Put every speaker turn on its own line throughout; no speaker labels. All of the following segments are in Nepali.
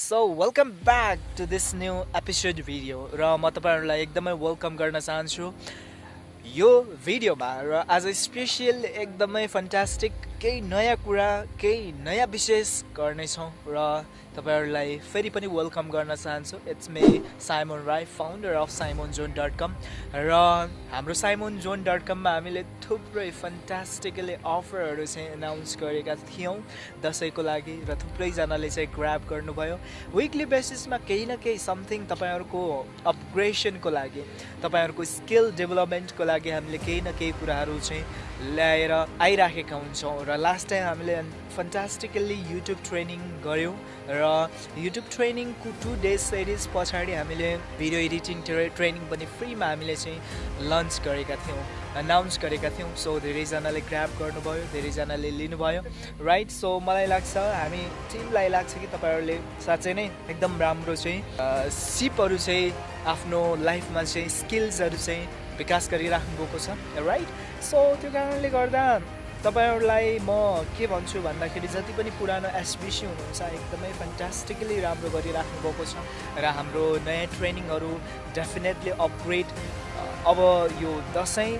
So welcome back to this new episode video र म तपाईँहरूलाई एकदमै वेलकम गर्न चाहन्छु। यो भिडियोमा र आज स्पेसियल एकदमै फन्टास्टिक केही नयाँ कुरा केही नयाँ विशेष गर्नेछौँ र तपाईँहरूलाई फेरि पनि वेलकम गर्न चाहन्छु। It's me Simon Rai founder of Simon zone dot com र हाम्रो साइमोन जोन डट कममा हामीले थुप्रै फन्टास्टिकली अफरहरू चाहिँ एनाउन्स गरेका थियौँ दसैँको लागि र थुप्रैजनाले चाहिँ ग्राप गर्नुभयो। विकली बेसिसमा केही न केही समथिङ तपाईँहरूको अपग्रेसनको लागि तपाईँहरूको स्किल डेभलपमेन्टको लागि हामीले केही न केही कुराहरू चाहिँ ल्याएर आइराखेका हुन्छौँ र लास्ट टाइम हामीले फन्टास्टिकल्ली युट्युब ट्रेनिङ गऱ्यौँ र युट्युब ट्रेनिङको टु डेज सिरिज पछाडि हामीले भिडियो एडिटिङ ट्रेनिङ पनि फ्रीमा हामीले चाहिँ लन्च गरेका थियौँ अनाउन्स गरेका थियौँ। सो धेरैजनाले ग्राप गर्नुभयो धेरैजनाले लिनुभयो। राइट सो मलाई लाग्छ हामी टिमलाई लाग्छ कि तपाईँहरूले साँच्चै नै एकदम राम्रो चाहिँ सिपहरू चाहिँ आफ्नो लाइफमा चाहिँ स्किल्सहरू चाहिँ विकास गरिराख्नु भएको छ। राइट सो त्यो कारणले गर्दा तपाईँहरूलाई म के भन्छु भन्दाखेरि जति पनि पुरानो एसबिसी हुनुहुन्छ एकदमै फन्टास्टिकली राम्रो गरिराख्नु भएको छ र हाम्रो नयाँ ट्रेनिङहरू डेफिनेटली अपग्रेड अब यो दसैँ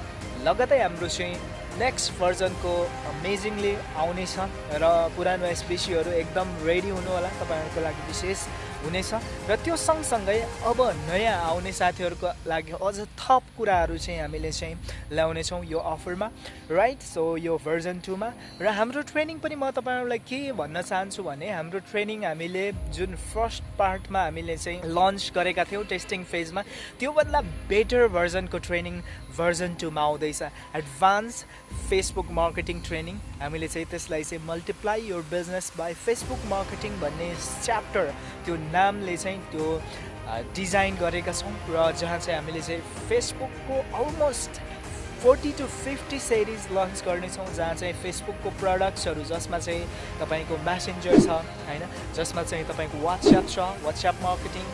लगतै हाम्रो चाहिँ नेक्स्ट भर्जनको अमेजिङली आउनेछ र पुरानो एसबिसीहरू एकदम रेडी हुनु होला तपाईँहरूको लागि विशेष। हुनेछ र त्यो सँगसँगै अब नयाँ आउने साथीहरूको लागि अझ थप कुराहरू चाहिँ हामीले चाहिँ ल्याउनेछौँ यो अफरमा राइट सो यो भर्जन टूमा र हाम्रो ट्रेनिङ पनि म तपाईँहरूलाई के भन्न चाहन्छु भने हाम्रो ट्रेनिङ हामीले जुन फर्स्ट पार्टमा हामीले चाहिँ लन्च गरेका थियौँ टेस्टिङ फेजमा त्योभन्दा बेटर भर्जनको ट्रेनिङ भर्जन टूमा आउँदैछ। एडभान्स फेसबुक मार्केटिङ ट्रेनिङ हामीले चाहिँ त्यसलाई चाहिँ multiply your business by Facebook marketing भन्ने च्याप्टर त्यो नामले चाहिँ त्यो डिजाइन गरेका छौँ र जहाँ चाहिँ हामीले चाहिँ फेसबुकको almost forty to fifty series launch गर्नेछौँ जहाँ चाहिँ फेसबुकको प्रडक्ट्सहरू जसमा चाहिँ तपाईँको म्यासेन्जर छ होइन? जसमा चाहिँ तपाईँको वाट्सएप छ वाट्सएप मार्केटिङ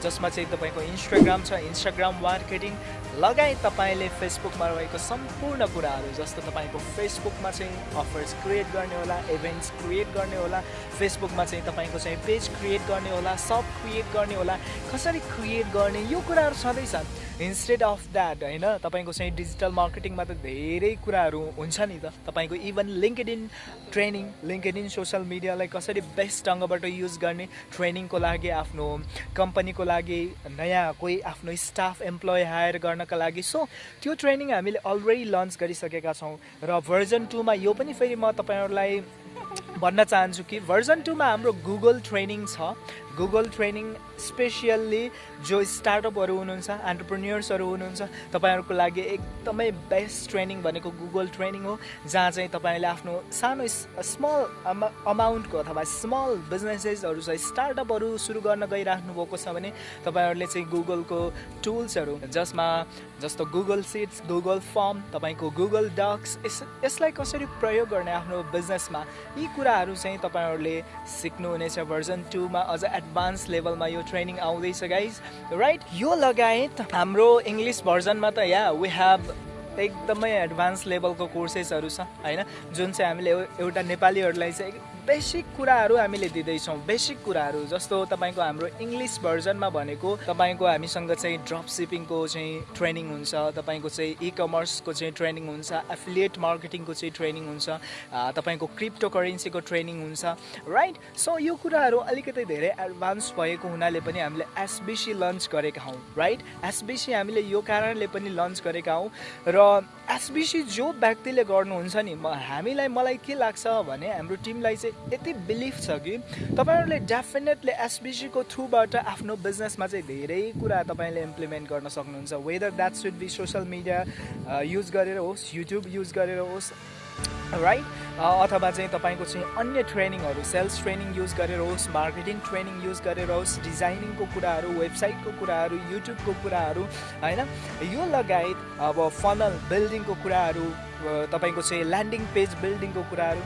जसमा चाहिँ तपाईँको इन्स्टाग्राम छ इन्स्टाग्राम मार्केटिङ लगायत तपाईँले फेसबुकमा रहेको सम्पूर्ण कुराहरू जस्तो तपाईँको फेसबुकमा चाहिँ अफर्स क्रिएट गर्ने होला इभेन्ट्स क्रिएट गर्ने होला फेसबुकमा चाहिँ तपाईँको चाहिँ पेज क्रिएट गर्ने होला सब क्रिएट गर्ने होला कसरी क्रिएट गर्ने यो कुराहरू छँदैछ इन्स्टेड अफ द्याट होइन तपाईँको चाहिँ डिजिटल मार्केटिङमा त धेरै कुराहरू हुन्छ नि त। तपाईँको even LinkedIn training LinkedIn social मिडियालाई कसरी बेस्ट ढङ्गबाट युज गर्ने ट्रेनिङको लागि आफ्नो कम्पनीको लागि नयाँ कोही आफ्नो स्टाफ इम्प्लोइ हायर गर्न गर्नका लागि। सो त्यो ट्रेनिङ हामीले अलरेडी लन्च गरिसकेका छौँ र भर्जन टूमा यो पनि फेरि म तपाईँहरूलाई भन्न चाहन्छु कि भर्जन टूमा हाम्रो गुगल ट्रेनिङ छ। गुगल ट्रेनिङ स्पेसियल्ली जो स्टार्टअपहरू हुनुहुन्छ एन्टरप्रेन्यर्सहरू हुनुहुन्छ तपाईँहरूको लागि एकदमै बेस्ट ट्रेनिङ भनेको गुगल ट्रेनिङ हो जहाँ चाहिँ तपाईँले आफ्नो सानो स्मल अमाउन्टको अथवा स्मल बिजनेसेसहरू छ स्टार्टअपहरू सुरु गर्न गइराख्नु भएको छ भने तपाईँहरूले चाहिँ गुगलको टुल्सहरू जसमा जस्तो गुगल सिट्स गुगल फर्म तपाईँको गुगल डक्स यस यसलाई कसरी प्रयोग गर्ने आफ्नो बिजनेसमा यी कुराहरू चाहिँ तपाईँहरूले सिक्नुहुनेछ भर्जन टूमा अझ एडभान्स लेभलमा यो ट्रेनिङ आउँदैछ गाइज राइट यो लगायत हाम्रो इङ्ग्लिस भर्जनमा त या वी हेभ एकदमै एडभान्स लेभलको कोर्सेसहरू छ होइन? जुन चाहिँ हामीले एउटा नेपालीहरूलाई चाहिँ बेसिक कुराहरू हामीले दिँदैछौँ। बेसिक कुराहरू जस्तो तपाईँको हाम्रो इङ्ग्लिस भर्जनमा भनेको तपाईँको हामीसँग चाहिँ ड्रप सिपिङको चाहिँ ट्रेनिङ हुन्छ तपाईँको चाहिँ इ कमर्सको चाहिँ ट्रेनिङ हुन्छ एफिलिएट मार्केटिङको चाहिँ ट्रेनिङ हुन्छ तपाईँको क्रिप्टो करेन्सीको ट्रेनिङ हुन्छ राइट सो यो कुराहरू अलिकति धेरै एडभान्स भएको हुनाले पनि हामीले एसबिसी लन्च गरेका हौँ राइट एसबिसी हामीले यो कारणले पनि लन्च गरेका हौँ र एसबिसी जो व्यक्तिले गर्नुहुन्छ नि हामीलाई मलाई के लाग्छ भने हाम्रो टिमलाई चाहिँ यति बिलिभ छ कि तपाईँहरूले डेफिनेटली एसबिसीको थ्रुबाट आफ्नो बिजनेसमा चाहिँ धेरै कुरा तपाईँले इम्प्लिमेन्ट गर्न सक्नुहुन्छ। Whether that should be social media use गरेर होस् युट्युब युज गरेर होस् राइट अथवा चाहिँ तपाईँको चाहिँ अन्य ट्रेनिङहरू सेल्स ट्रेनिङ युज गरेर होस् मार्केटिङ ट्रेनिङ युज गरेर होस् डिजाइनिङको कुराहरू वेबसाइटको कुराहरू युट्युबको कुराहरू होइन? यो लगायत अब फनल बिल्डिङको कुराहरू तपाईँको चाहिँ ल्यान्डिङ पेज बिल्डिङको कुराहरू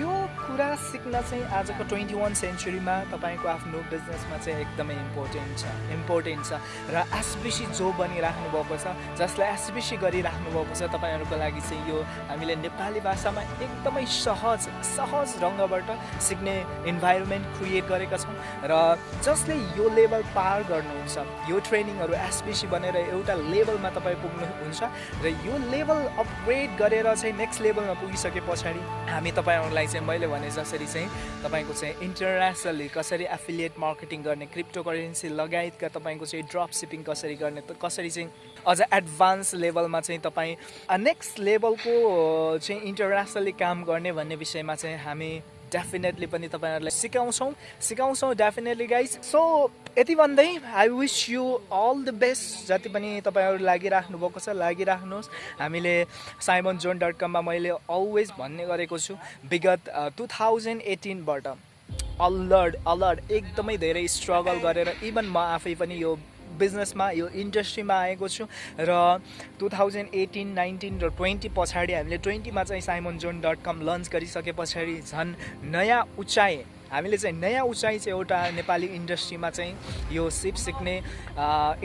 यो कुरा सिक्न चाहिँ आजको ट्वेन्टी वान सेन्चुरीमा तपाईँको आफ्नो बिजनेसमा चाहिँ एकदमै इम्पोर्टेन्ट छ इम्पोर्टेन्ट छ। र एसबिसी जो बनिराख्नु भएको छ जसलाई एसबिसी गरिराख्नु भएको छ तपाईँहरूको लागि चाहिँ यो हामीले नेपाली भाषामा एकदमै सहज सहज ढङ्गबाट सिक्ने इन्भाइरोमेन्ट क्रिएट गरेका छौँ। र जसले यो लेभल पार गर्नुहुन्छ यो ट्रेनिङहरू एसबिसी बनेर एउटा लेभलमा तपाईँ पुग्नुहुन्छ र यो लेभल अपग्रेड गरेर चाहिँ नेक्स्ट लेभलमा पुगिसके पछाडि हामी तपाईँहरूलाई चाहिँ मैले भने जसरी चाहिँ तपाईँको चाहिँ इन्टरनेसनली कसरी एफिलिएट मार्केटिङ गर्ने क्रिप्टो करेन्सी लगायतका तपाईँको चाहिँ ड्रप सिपिङ कसरी गर्ने कसरी चाहिँ अझ एडभान्स लेभलमा चाहिँ तपाईँ नेक्स्ट लेभलको चाहिँ इन्टरनेसनली काम गर्ने भन्ने विषयमा चाहिँ हामी डेफिनेटली पनि तपाईँहरूलाई सिकाउँछौँ सिकाउँछौँ डेफिनेटली गाइज सो यति भन्दै I wish you all the best जति पनि तपाईँहरू लागिराख्नु भएको छ लागिराख्नुहोस् हामीले साइमन जोन डट कममा मैले अलवेज भन्ने गरेको छु विगत टु थाउजन्ड एटिनबाट अलर्ट अलर्ट एकदमै धेरै स्ट्रगल गरेर इभन म आफै पनि यो बिजनेसमा यो इन्डस्ट्रीमा आएको छु र टु थाउजन्ड एटिन नाइन्टिन र ट्वेन्टी पछाडि हामीले ट्वेन्टीमा चाहिँ Simon zone dot com launch गरिसके पछाडि झन् नयाँ उचाइ हामीले चाहिँ नयाँ उचाइ चाहिँ एउटा नेपाली इन्डस्ट्रीमा चाहिँ यो सिप सिक्ने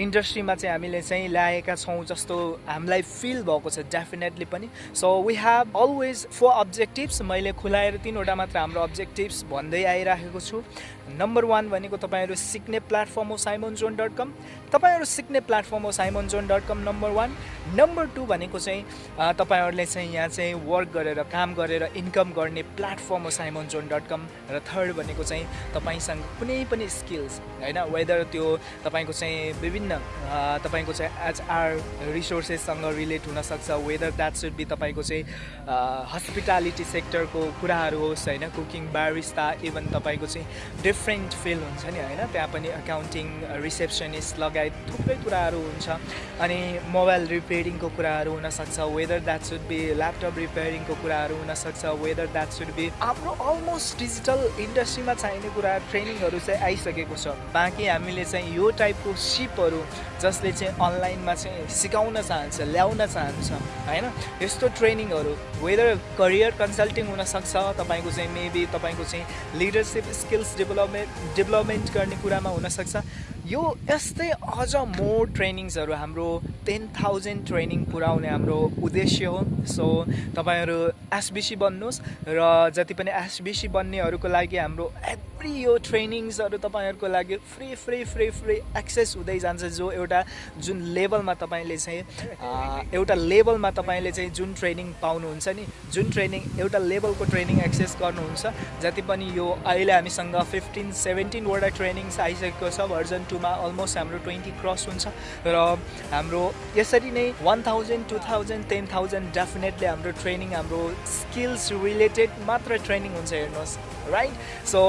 इन्डस्ट्रीमा चाहिँ हामीले चाहिँ ल्याएका छौँ जस्तो हामीलाई फिल भएको छ डेफिनेटली पनि। So we have always four objectives मैले खुलाएर तिनवटा मात्र हाम्रो अब्जेक्टिभ्स भन्दै आइराखेको छु। नम्बर वान भनेको तपाईँहरू सिक्ने प्लेटफर्म हो साइमन जोन डट कम तपाईँहरू सिक्ने प्लेटफर्म हो Simon zone dot com number one number two भनेको चाहिँ तपाईँहरूले चाहिँ यहाँ चाहिँ वर्क गरेर काम गरेर इन्कम गर्ने प्लेटफर्म हो साइमन जोन डट कम र थर्ड भनेको चाहिँ तपाईँसँग कुनै पनि स्किल्स होइन वेदर त्यो तपाईँको चाहिँ विभिन्न तपाईँको चाहिँ एचआर रिसोर्सेससँग रिलेट हुनसक्छ वेदर द्याट सुड बी तपाईँको चाहिँ हस्पिटालिटी सेक्टरको कुराहरू होस् होइन कुकिङ बारिस्ता इभन तपाईँको चाहिँ डिफ्रेन्ट फिल्ड हुन्छ नि होइन त्यहाँ पनि एकाउन्टिङ रिसेप्सनिस्ट लगायत थुप्रै कुराहरू हुन्छ। अनि मोबाइल रिपेयरिङको कुराहरू हुनसक्छ whether that should be laptop रिपेयरिङको कुराहरू हुनसक्छ वेदर द्याट सुड बी हाम्रो अलमोस्ट डिजिटल इन्डस्ट्रीमा चाहिने कुरा ट्रेनिङहरू चाहिँ आइसकेको छ। बाँकी हामीले चाहिँ यो टाइपको सिपहरू जसले चाहिँ अनलाइनमा चाहिँ सिकाउन चाहन्छ ल्याउन चाहन्छ होइन? यस्तो ट्रेनिङहरू वेदर करियर कन्सल्टिङ हुनसक्छ तपाईँको चाहिँ मेबी तपाईँको चाहिँ leadership skills develop development development गर्ने कुरामा हुनसक्छ। यो यस्तै अझ मोर ट्रेनिङ्सहरू हाम्रो टेन थाउजन्ड ट्रेनिङ पुऱ्याउने हाम्रो उद्देश्य हो। सो तपाईँहरू एसबिसी बन्नुहोस् र जति पनि एसबिसी बन्नेहरूको लागि हाम्रो एभ्री यो ट्रेनिङ्सहरू तपाईँहरूको लागि free free free free access हुँदै जान्छ। जो एउटा जुन लेभलमा तपाईँले चाहिँ एउटा लेभलमा तपाईँले चाहिँ जुन ट्रेनिङ पाउनुहुन्छ नि जुन ट्रेनिङ एउटा लेभलको ट्रेनिङ एक्सेस गर्नुहुन्छ जति पनि यो अहिले हामीसँग फिफ्टिन सेभेन्टिनवटा ट्रेनिङ्स आइसकेको छ भर्जन टूमा अलमोस्ट हाम्रो ट्वेन्टी क्रस हुन्छ र हाम्रो यसरी नै one thousand two thousand ten thousand definitely हाम्रो ट्रेनिङ हाम्रो स्किल्स रिलेटेड मात्र ट्रेनिङ हुन्छ हेर्नुहोस् राइट सो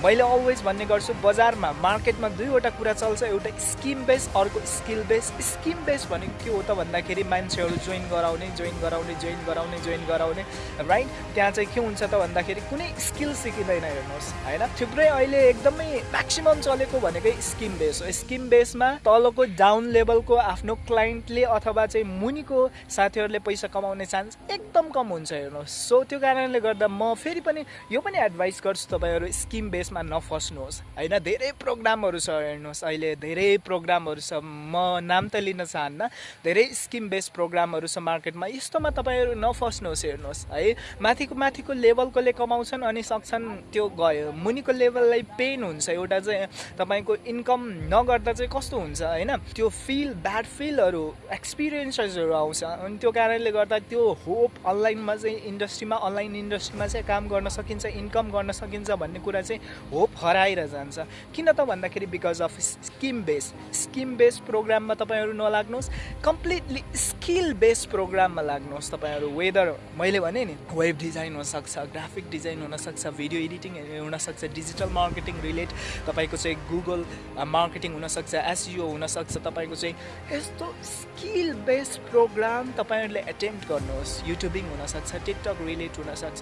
मैले अलवेज भन्ने गर्छु बजारमा मार्केटमा दुईवटा कुरा चल्छ एउटा स्किम बेस अर्को स्किल बेस। स्किम बेस भनेको के हो त भन्दाखेरि मान्छेहरू जोइन गराउने जोइन गराउने जोइन गराउने जोइन गराउने राइट त्यहाँ चाहिँ के हुन्छ त भन्दाखेरि कुनै स्किल सिकिँदैन हेर्नुहोस् होइन? थुप्रै अहिले एकदमै म्याक्सिमम् चलेको भनेकै स्किम बेस हो। स्किम बेसमा तलको डाउन लेभलको आफ्नो क्लाइन्टले अथवा चाहिँ मुनिको साथीहरूले पैसा कमाउने चान्स एकदम कम हुन्छ हेर्नुहोस्। सो त्यो कारणले गर्दा म फेरि पनि यो पनि एडभाइस गर्छु तपाईँहरू स्किम बेसमा नफस्नुहोस्। होइन धेरै प्रोग्रामहरू छ हेर्नुहोस् अहिले धेरै प्रोग्रामहरू छ। म नाम त लिन चाहन्न धेरै स्किम बेस प्रोग्रामहरू छ मार्केटमा। यस्तोमा तपाईँहरू नफस्नुहोस् हेर्नुहोस् है। माथिको माथिको लेभलकोले कमाउँछन् अनि सक्छन् त्यो गयो। मुनिको लेभललाई पेन हुन्छ एउटा चाहिँ तपाईँको इन्कम नगर्दा चाहिँ कस्तो हुन्छ होइन? त्यो फिल ब्याड फिलहरू एक्सपिरियन्सेसहरू आउँछ। अनि त्यो कारणले गर्दा त्यो होप अनलाइनमा चाहिँ इन्डस्ट्रीमा अनलाइन इन्डस्ट्रीमा चाहिँ काम गर्न सकिन्छ इन्कम गर्न सकिन्छ भन्ने कुरा चाहिँ होप हराएर जान्छ किन त भन्दाखेरि because of scheme base scheme base प्रोग्राममा तपाईँहरू नलाग्नुहोस्। कम्प्लिटली स्किल बेस प्रोग्राममा लाग्नुहोस् तपाईँहरू। वेदर मैले भने नि वेब डिजाइन हुनसक्छ ग्राफिक डिजाइन हुनसक्छ भिडियो एडिटिङ हुनसक्छ डिजिटल मार्केटिङ रिलेट तपाईँको चाहिँ गुगल मार्केटिङ हुनसक्छ एसइओ हुनसक्छ तपाईँको चाहिँ यस्तो स्किल बेस्ड प्रोग्राम तपाईँहरूले एटेम्प्ट गर्नुहोस्। युट्युबिङ हुनसक्छ टिकटक रिलेट हुनसक्छ।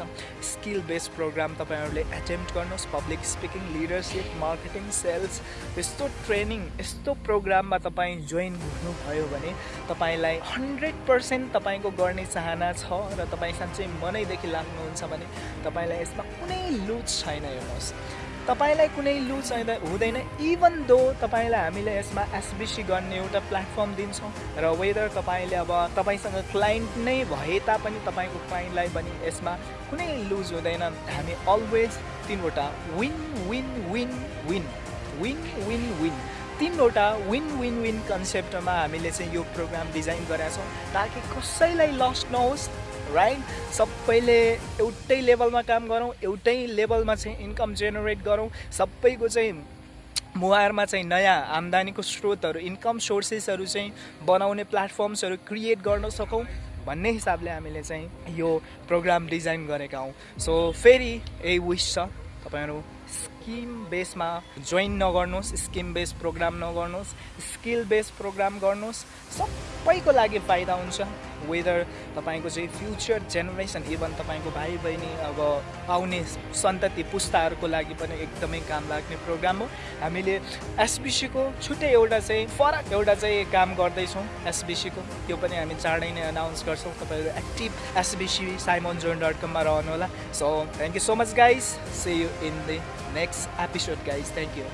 स्किल बेस्ड प्रोग्राम तपाईँहरूले एटेम्प्ट गर्नुहोस्। Public speaking leadership marketing sales यस्तो ट्रेनिङ यस्तो प्रोग्राममा तपाईँ जोइन हुनुभयो भने तपाईँलाई हन्ड्रेड पर्सेन्ट तपाईँको गर्ने चाहना छ र तपाईँ साँच्चै मनैदेखि लाग्नुहुन्छ भने तपाईँलाई यसमा कुनै लुज छैन हेर्नुहोस्। तपाईँलाई कुनै लुज छैन हुँदैन इभन दो तपाईँलाई हामीले यसमा एसबिसी गर्ने एउटा प्लेटफर्म दिन्छौँ र वेदर तपाईँले अब तपाईँसँग क्लाइन्ट नै भए तापनि तपाईँको क्लाइन्टलाई पनि यसमा कुनै लुज हुँदैन। हामी अलवेज तिनवटा win win win win win win win तिनवटा विन विन विन कन्सेप्टमा हामीले चाहिँ यो प्रोग्राम डिजाइन गरेका छौँ ताकि कसैलाई लस नहोस्। राइट सबैले एउटै लेभलमा काम गरौँ एउटै लेभलमा चाहिँ इन्कम जेनेरेट गरौँ। सबैको चाहिँ मुहारमा चाहिँ नयाँ आम्दानीको स्रोतहरू इन्कम सोर्सेसहरू चाहिँ बनाउने प्लेटफर्म्सहरू क्रिएट गर्न सकौँ भन्ने हिसाबले हामीले चाहिँ यो प्रोग्राम डिजाइन गरेका हौँ। सो फेरि यही विस छ। तपाईँहरू स्किम बेसमा जोइन नगर्नुहोस् स्किम बेस प्रोग्राम नगर्नुहोस् स्किल बेस प्रोग्राम गर्नुहोस् सबैको लागि फाइदा हुन्छ। वेदर तपाईँको चाहिँ फ्युचर जेनेरेसन इभन तपाईँको भाइ बहिनी अब आउने सन्तति पुस्ताहरूको लागि पनि एकदमै काम लाग्ने प्रोग्राम हो। हामीले एसबिसीको छुट्टै एउटा चाहिँ फरक एउटा चाहिँ काम गर्दैछौँ एसबिसीको त्यो पनि हामी चाँडै नै अनाउन्स गर्छौँ। तपाईँहरू active SBC Simon zone dot कममा रहनुहोला। So thank you so much guys see you in the next episode guys. Thank you